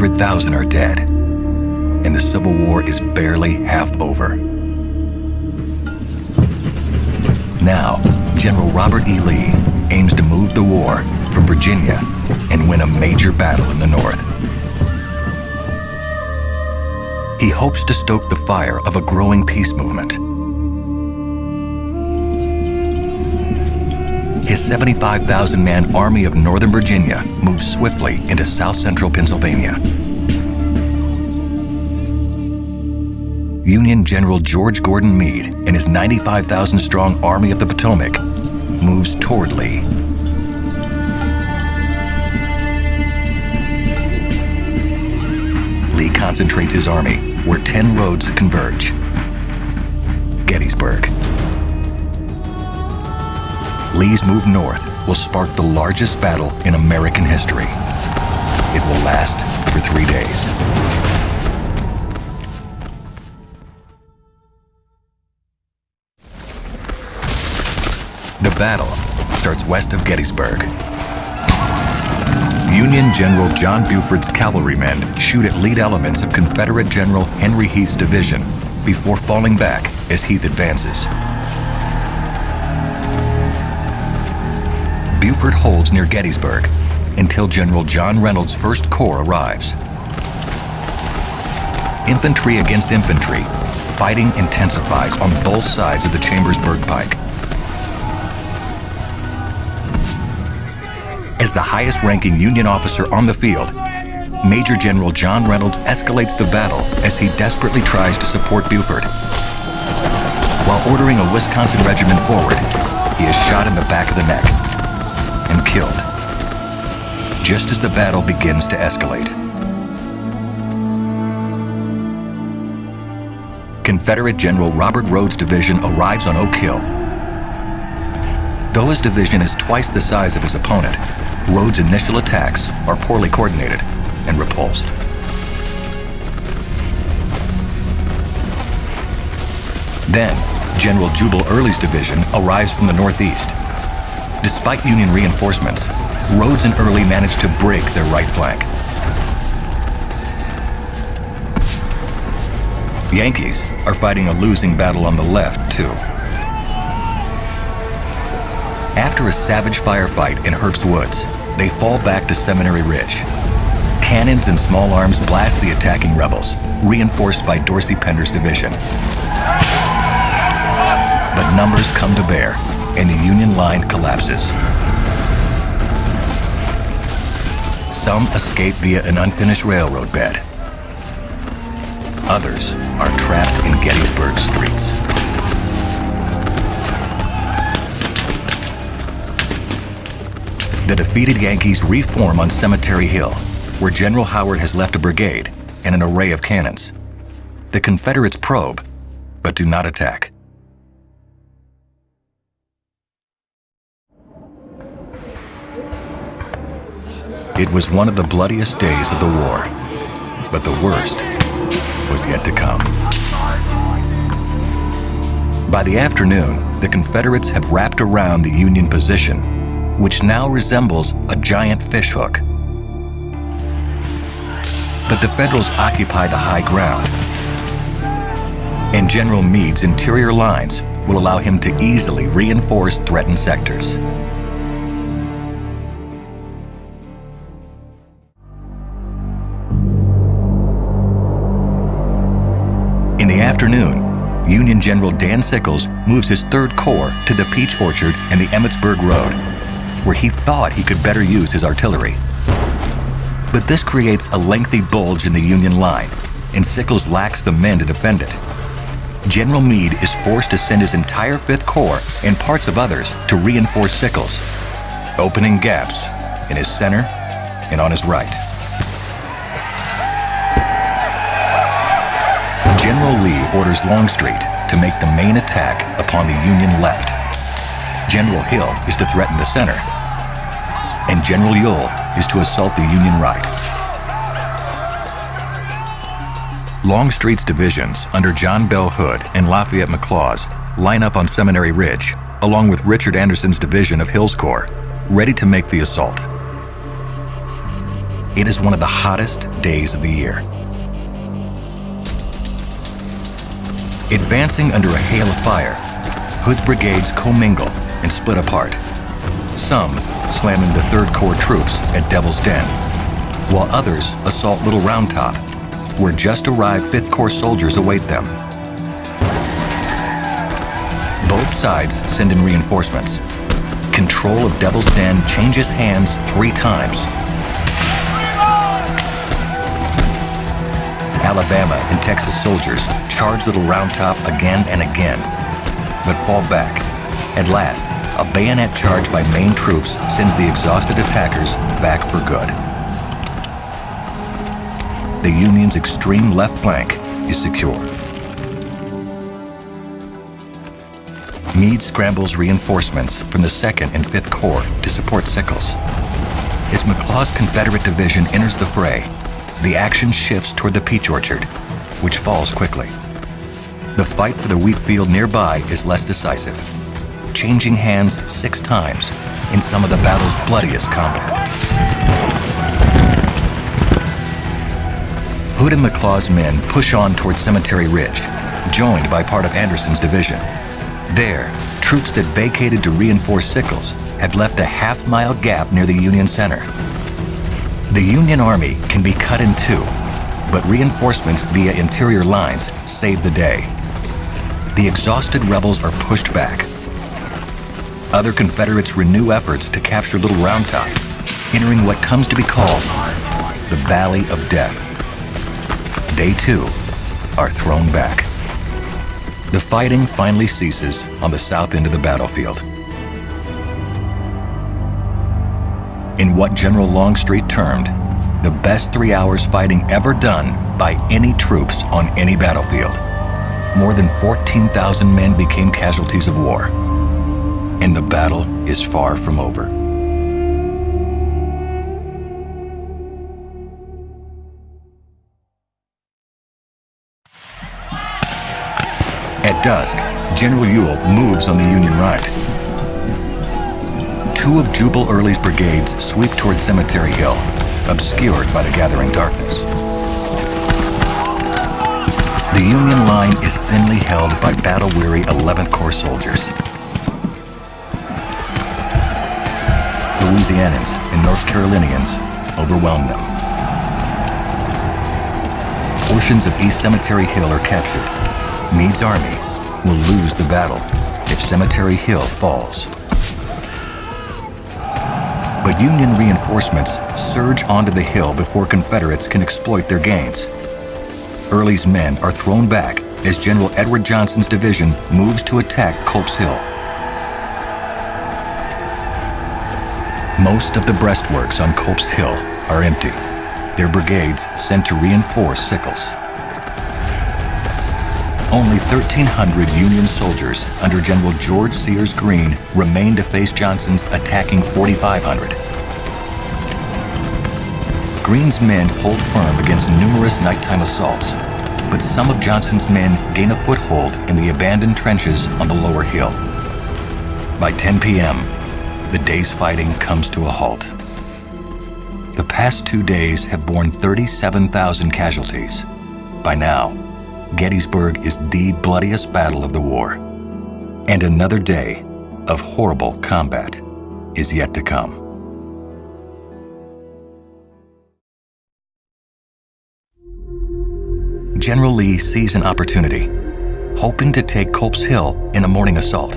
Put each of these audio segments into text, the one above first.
200,000 are dead, and the Civil War is barely half over. Now, General Robert E. Lee aims to move the war from Virginia and win a major battle in the North. He hopes to stoke the fire of a growing peace movement. His 75,000 man Army of Northern Virginia moves swiftly into south central Pennsylvania. Union General George Gordon Meade and his 95,000 strong Army of the Potomac moves toward Lee. Lee concentrates his army where 10 roads converge. Gettysburg. Lee's move north will spark the largest battle in American history. It will last for three days. The battle starts west of Gettysburg. Union General John Buford's cavalrymen shoot at lead elements of Confederate General Henry Heth's division before falling back as Heth advances. Buford holds near Gettysburg until General John Reynolds' First Corps arrives. Infantry against infantry, fighting intensifies on both sides of the Chambersburg Pike. As the highest ranking Union officer on the field, Major General John Reynolds escalates the battle as he desperately tries to support Buford. While ordering a Wisconsin regiment forward, he is shot in the back of the neck killed, just as the battle begins to escalate. Confederate General Robert Rodes' division arrives on Oak Hill. Though his division is twice the size of his opponent, Rodes' initial attacks are poorly coordinated and repulsed. Then, General Jubal Early's division arrives from the northeast. Despite Union reinforcements, Rodes and Early managed to break their right flank. Yankees are fighting a losing battle on the left, too. After a savage firefight in Herbst Woods, they fall back to Seminary Ridge. Cannons and small arms blast the attacking rebels, reinforced by Dorsey Pender's division. But numbers come to bear, and the Union line collapses. Some escape via an unfinished railroad bed. Others are trapped in Gettysburg streets. The defeated Yankees reform on Cemetery Hill, where General Howard has left a brigade and an array of cannons. The Confederates probe, but do not attack. It was one of the bloodiest days of the war, but the worst was yet to come. By the afternoon, the Confederates have wrapped around the Union position, which now resembles a giant fishhook. But the Federals occupy the high ground, and General Meade's interior lines will allow him to easily reinforce threatened sectors. General Dan Sickles moves his Third Corps to the Peach Orchard and the Emmitsburg Road, where he thought he could better use his artillery. But this creates a lengthy bulge in the Union line, and Sickles lacks the men to defend it. General Meade is forced to send his entire Fifth Corps and parts of others to reinforce Sickles, opening gaps in his center and on his right. General Lee orders Longstreet to make the main attack upon the Union left. General Hill is to threaten the center, and General Ewell is to assault the Union right. Longstreet's divisions under John Bell Hood and Lafayette McLaws line up on Seminary Ridge, along with Richard Anderson's division of Hill's Corps, ready to make the assault. It is one of the hottest days of the year. Advancing under a hail of fire, Hood's brigades commingle and split apart. Some slamming the 3rd Corps troops at Devil's Den, while others assault Little Round Top, where just arrived 5th Corps soldiers await them. Both sides send in reinforcements. Control of Devil's Den changes hands three times. Alabama and Texas soldiers charge Little Round Top again and again, but fall back. At last, a bayonet charge by Maine troops sends the exhausted attackers back for good. The Union's extreme left flank is secure. Meade scrambles reinforcements from the 2nd and 5th Corps to support Sickles. As McLaws' Confederate division enters the fray, the action shifts toward the peach orchard, which falls quickly. The fight for the wheat field nearby is less decisive, changing hands six times in some of the battle's bloodiest combat. Hood and McLaws' men push on toward Cemetery Ridge, joined by part of Anderson's division. There, troops that vacated to reinforce Sickles have left a half-mile gap near the Union Center. The Union Army can be cut in two, but reinforcements via interior lines save the day. The exhausted rebels are pushed back. Other Confederates renew efforts to capture Little Round Top, entering what comes to be called the Valley of Death. They too are thrown back. The fighting finally ceases on the south end of the battlefield. In what General Longstreet termed the best three hours fighting ever done by any troops on any battlefield. More than 14,000 men became casualties of war. And the battle is far from over. At dusk, General Ewell moves on the Union right. Two of Jubal Early's brigades sweep toward Cemetery Hill, obscured by the gathering darkness. The Union line is thinly held by battle-weary 11th Corps soldiers. Louisianans and North Carolinians overwhelm them. Portions of East Cemetery Hill are captured. Meade's army will lose the battle if Cemetery Hill falls. But Union reinforcements surge onto the hill before Confederates can exploit their gains. Early's men are thrown back as General Edward Johnson's division moves to attack Culp's Hill. Most of the breastworks on Culp's Hill are empty, their brigades sent to reinforce Sickles. Only 1,300 Union soldiers under General George Sears Greene remained to face Johnson's attacking 4,500. Greene's men hold firm against numerous nighttime assaults, but some of Johnson's men gain a foothold in the abandoned trenches on the lower hill. By 10 p.m., the day's fighting comes to a halt. The past two days have borne 37,000 casualties. By now, Gettysburg is the bloodiest battle of the war. And another day of horrible combat is yet to come. General Lee sees an opportunity, hoping to take Culp's Hill in a morning assault.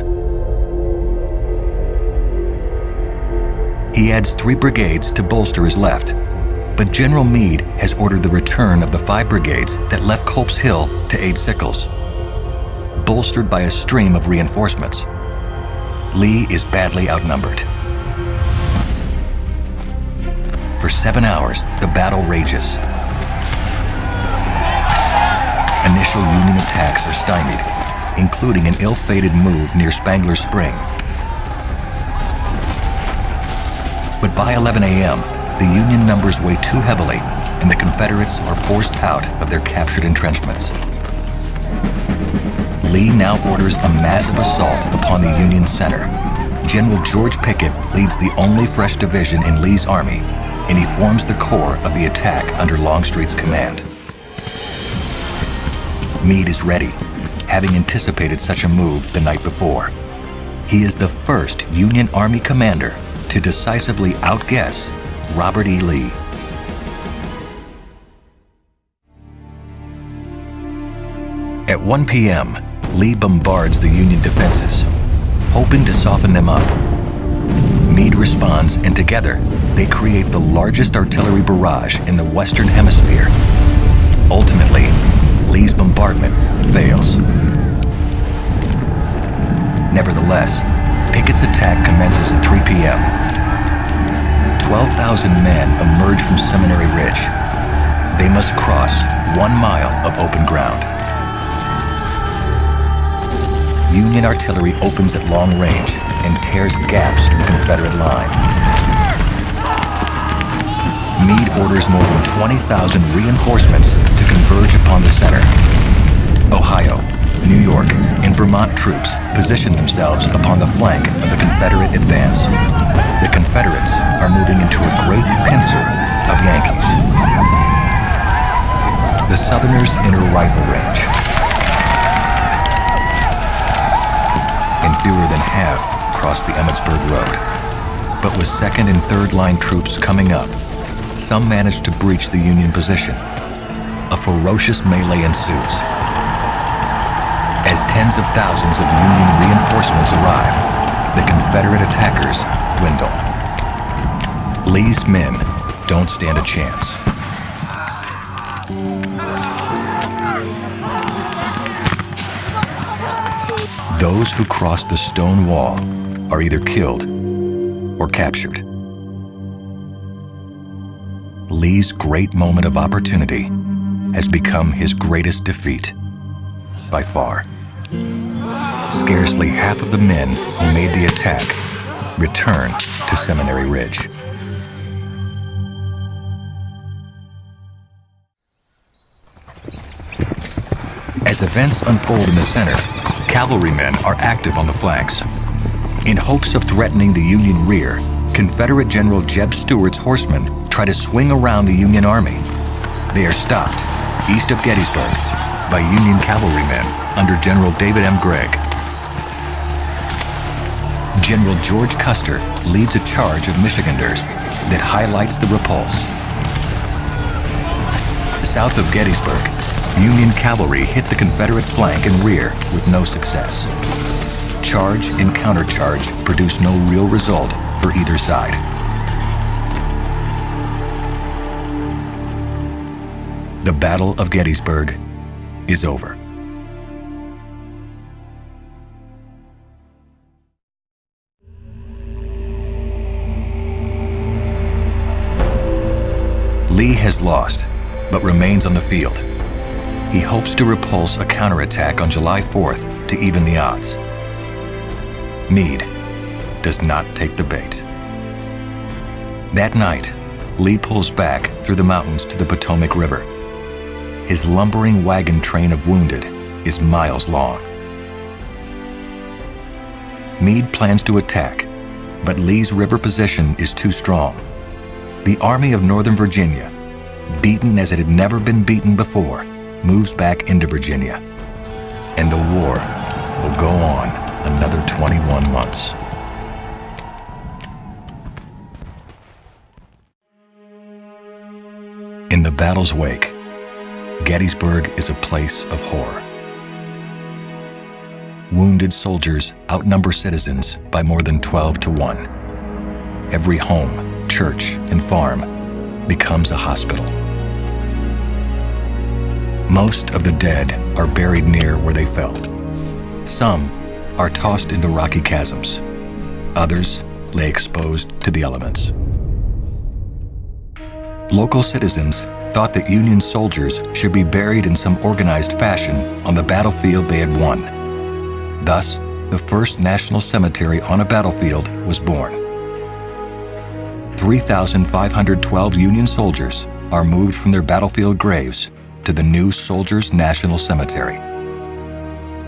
He adds three brigades to bolster his left, but General Meade has ordered the return of the five brigades that left Culp's Hill to aid Sickles. Bolstered by a stream of reinforcements, Lee is badly outnumbered. For seven hours, the battle rages. Initial Union attacks are stymied, including an ill-fated move near Spangler Spring. But by 11 a.m., the Union numbers weigh too heavily and the Confederates are forced out of their captured entrenchments. Lee now orders a massive assault upon the Union center, General George Pickett leads the only fresh division in Lee's army, and he forms the core of the attack under Longstreet's command. Meade is ready, having anticipated such a move the night before. He is the first Union Army commander to decisively outguess Robert E. Lee. At 1 p.m., Lee bombards the Union defenses, hoping to soften them up. Meade responds, and together, they create the largest artillery barrage in the Western Hemisphere. Ultimately, Lee's bombardment fails. Nevertheless, Pickett's attack commences at 3 p.m. 12,000 men emerge from Seminary Ridge. They must cross one mile of open ground. Union artillery opens at long range and tears gaps in the Confederate line. Meade orders more than 20,000 reinforcements to converge upon the center. Ohio, New York, and Vermont troops position themselves upon the flank of the Confederate advance. The Confederates Southerners enter rifle range And fewer than half crossed the Emmitsburg Road. But with second and third line troops coming up, some managed to breach the Union position. A ferocious melee ensues. As tens of thousands of Union reinforcements arrive, the Confederate attackers dwindle. Lee's men don't stand a chance. Those who cross the stone wall are either killed or captured. Lee's great moment of opportunity has become his greatest defeat by far. Scarcely half of the men who made the attack return to Seminary Ridge. As events unfold in the center, cavalrymen are active on the flanks. In hopes of threatening the Union rear, Confederate General Jeb Stuart's horsemen try to swing around the Union Army. They are stopped east of Gettysburg by Union cavalrymen under General David M. Gregg. General George Custer leads a charge of Michiganders that highlights the repulse. South of Gettysburg, Union cavalry hit the Confederate flank and rear with no success. Charge and countercharge produced no real result for either side. The Battle of Gettysburg is over. Lee has lost, but remains on the field he hopes to repulse a counterattack on July 4th to even the odds. Meade does not take the bait. That night, Lee pulls back through the mountains to the Potomac River. His lumbering wagon train of wounded is miles long. Meade plans to attack, but Lee's river position is too strong. The Army of Northern Virginia, beaten as it had never been beaten before, moves back into Virginia. And the war will go on another 21 months. In the battle's wake, Gettysburg is a place of horror. Wounded soldiers outnumber citizens by more than 12 to 1. Every home, church, and farm becomes a hospital. Most of the dead are buried near where they fell. Some are tossed into rocky chasms. Others lay exposed to the elements. Local citizens thought that Union soldiers should be buried in some organized fashion on the battlefield they had won. Thus, the first national cemetery on a battlefield was born. 3,512 Union soldiers are moved from their battlefield graves to the new Soldiers National Cemetery.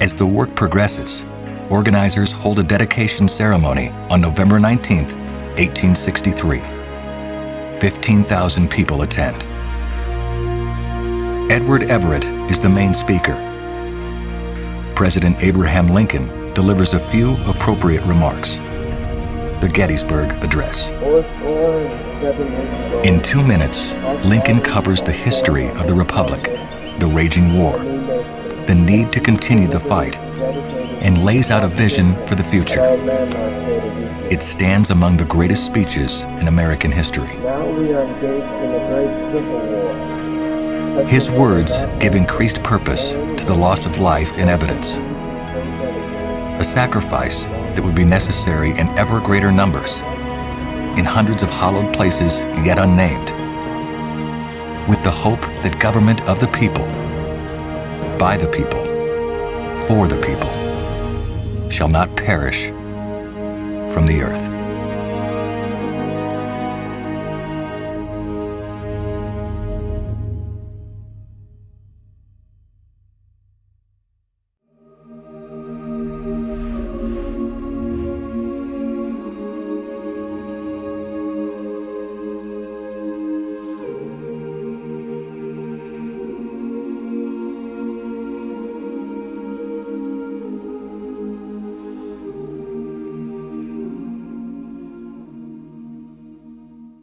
As the work progresses, organizers hold a dedication ceremony on November 19, 1863. 15,000 people attend. Edward Everett is the main speaker. President Abraham Lincoln delivers a few appropriate remarks. The Gettysburg Address. In two minutes, Lincoln covers the history of the Republic, the raging war, the need to continue the fight, and lays out a vision for the future. It stands among the greatest speeches in American history. His words give increased purpose to the loss of life in evidence, a sacrifice that would be necessary in ever greater numbers, in hundreds of hollowed places yet unnamed, with the hope that government of the people, by the people, for the people, shall not perish from the earth.